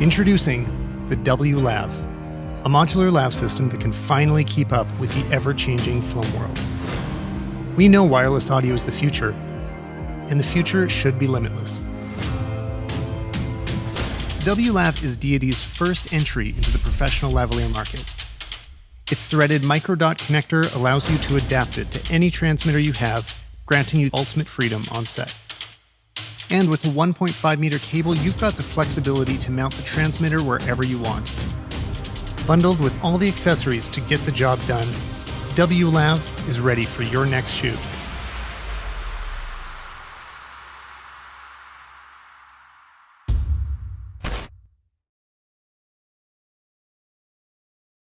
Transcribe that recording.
Introducing the WLAV, a modular lav system that can finally keep up with the ever changing film world. We know wireless audio is the future, and the future should be limitless. WLAV is Deity's first entry into the professional lavalier market. Its threaded microdot connector allows you to adapt it to any transmitter you have, granting you ultimate freedom on set. And with a 1.5 meter cable, you've got the flexibility to mount the transmitter wherever you want. Bundled with all the accessories to get the job done, WLAV is ready for your next shoot.